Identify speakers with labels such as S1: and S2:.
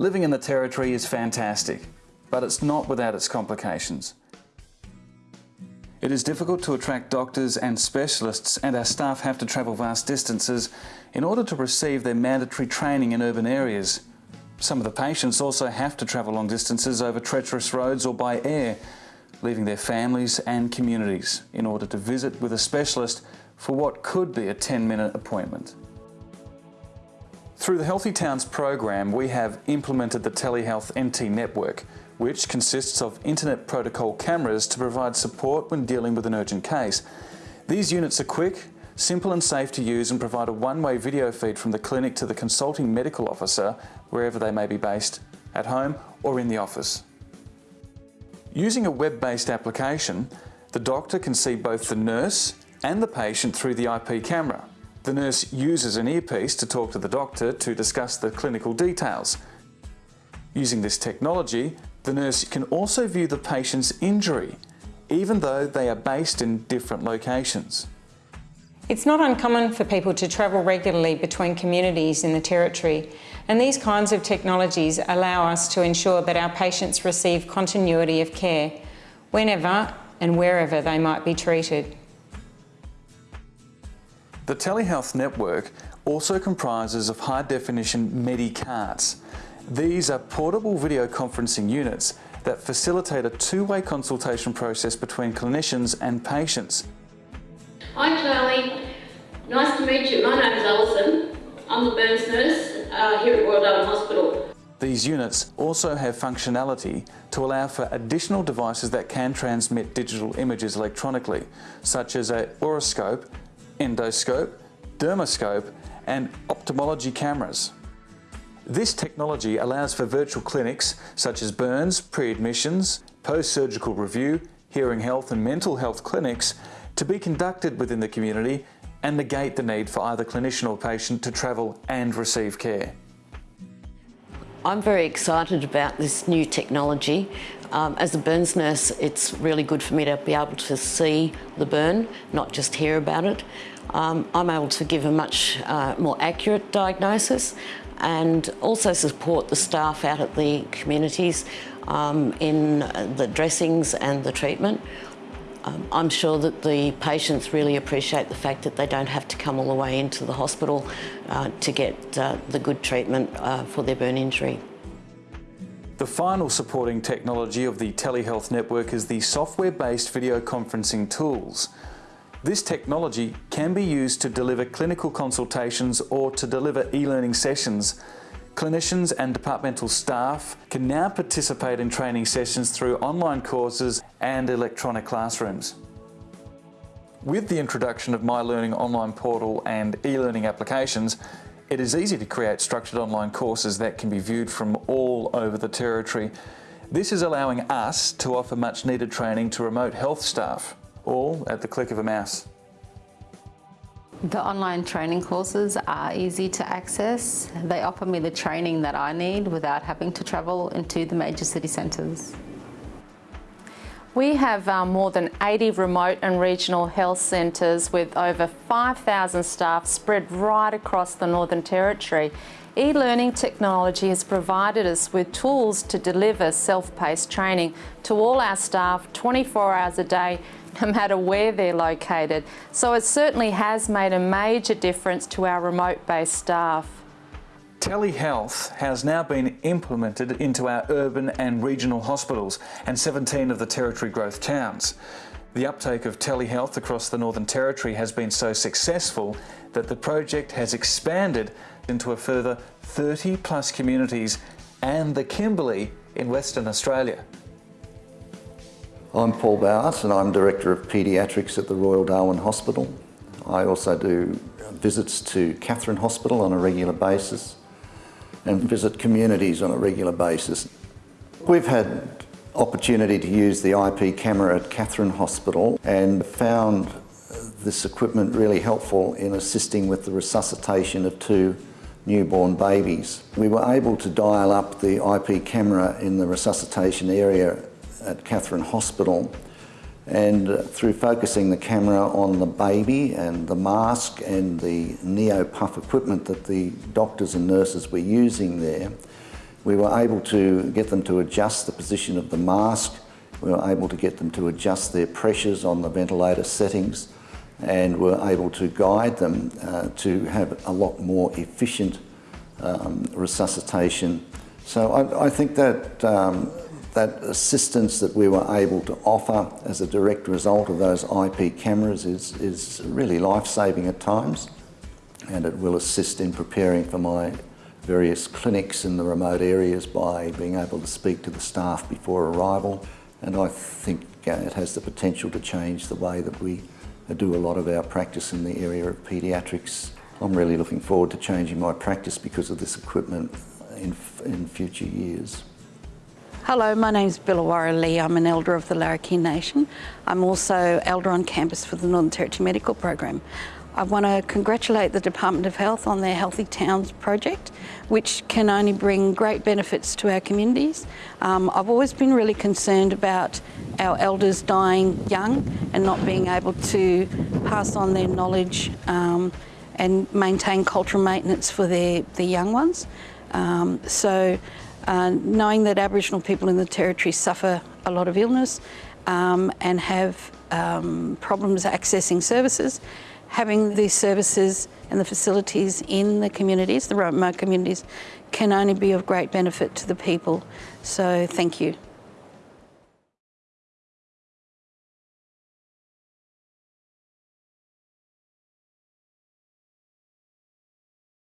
S1: Living in the Territory is fantastic, but it's not without its complications. It is difficult to attract doctors and specialists and our staff have to travel vast distances in order to receive their mandatory training in urban areas. Some of the patients also have to travel long distances over treacherous roads or by air, leaving their families and communities in order to visit with a specialist for what could be a 10-minute appointment. Through the Healthy Towns program, we have implemented the Telehealth NT network, which consists of internet protocol cameras to provide support when dealing with an urgent case. These units are quick, simple and safe to use and provide a one-way video feed from the clinic to the consulting medical officer wherever they may be based, at home or in the office. Using a web-based application, the doctor can see both the nurse and the patient through the IP camera. The nurse uses an earpiece to talk to the doctor to discuss the clinical details. Using this technology, the nurse can also view the patient's injury, even though they are based in different locations.
S2: It's not uncommon for people to travel regularly between communities in the Territory and these kinds of technologies allow us to ensure that our patients receive continuity of care whenever and wherever they might be treated.
S1: The telehealth network also comprises of high-definition Medicarts. These are portable video conferencing units that facilitate a two-way consultation process between clinicians and patients.
S3: Hi Charlie, nice to meet you. My name is Alison. I'm the burns nurse uh, here at Royal Darwin Hospital.
S1: These units also have functionality to allow for additional devices that can transmit digital images electronically, such as a otoscope, endoscope, dermoscope and ophthalmology cameras. This technology allows for virtual clinics such as burns, pre-admissions, post-surgical review, hearing health and mental health clinics to be conducted within the community and negate the need for either clinician or patient to travel and receive care.
S4: I'm very excited about this new technology. Um, as a burns nurse, it's really good for me to be able to see the burn, not just hear about it. Um, I'm able to give a much uh, more accurate diagnosis and also support the staff out at the communities um, in the dressings and the treatment. Um, I'm sure that the patients really appreciate the fact that they don't have to come all the way into the hospital uh, to get uh, the good treatment uh, for their burn injury.
S1: The final supporting technology of the telehealth network is the software-based video conferencing tools. This technology can be used to deliver clinical consultations or to deliver e-learning sessions. Clinicians and departmental staff can now participate in training sessions through online courses and electronic classrooms. With the introduction of My Learning online portal and e-learning applications, it is easy to create structured online courses that can be viewed from all over the Territory. This is allowing us to offer much needed training to remote health staff all at the click of a mouse.
S5: The online training courses are easy to access. They offer me the training that I need without having to travel into the major city centres.
S2: We have um, more than 80 remote and regional health centres with over 5,000 staff spread right across the Northern Territory. E-learning technology has provided us with tools to deliver self-paced training to all our staff 24 hours a day no matter where they're located. So it certainly has made a major difference to our remote-based staff.
S1: Telehealth has now been implemented into our urban and regional hospitals and 17 of the Territory growth towns. The uptake of telehealth across the Northern Territory has been so successful that the project has expanded into a further 30 plus communities and the Kimberley in Western Australia.
S6: I'm Paul Bowers and I'm Director of Paediatrics at the Royal Darwin Hospital. I also do visits to Katherine Hospital on a regular basis and visit communities on a regular basis. We've had opportunity to use the IP camera at Katherine Hospital and found this equipment really helpful in assisting with the resuscitation of two newborn babies. We were able to dial up the IP camera in the resuscitation area at Katherine Hospital and through focusing the camera on the baby and the mask and the neo-puff equipment that the doctors and nurses were using there, We were able to get them to adjust the position of the mask. We were able to get them to adjust their pressures on the ventilator settings and were able to guide them uh, to have a lot more efficient um, resuscitation. So I, I think that um, that assistance that we were able to offer as a direct result of those IP cameras is, is really life-saving at times and it will assist in preparing for my various clinics in the remote areas by being able to speak to the staff before arrival and I think it has the potential to change the way that we do a lot of our practice in the area of paediatrics. I'm really looking forward to changing my practice because of this equipment in, in future years.
S7: Hello, my name is Billawara Lee. I'm an elder of the Larrakia Nation. I'm also elder on campus for the Northern Territory Medical Program. I want to congratulate the Department of Health on their Healthy Towns project, which can only bring great benefits to our communities. Um, I've always been really concerned about our elders dying young and not being able to pass on their knowledge um, and maintain cultural maintenance for their, their young ones. Um, so uh, knowing that Aboriginal people in the Territory suffer a lot of illness um, and have um, problems accessing services, having these services and the facilities in the communities, the remote communities, can only be of great benefit to the people. So thank you.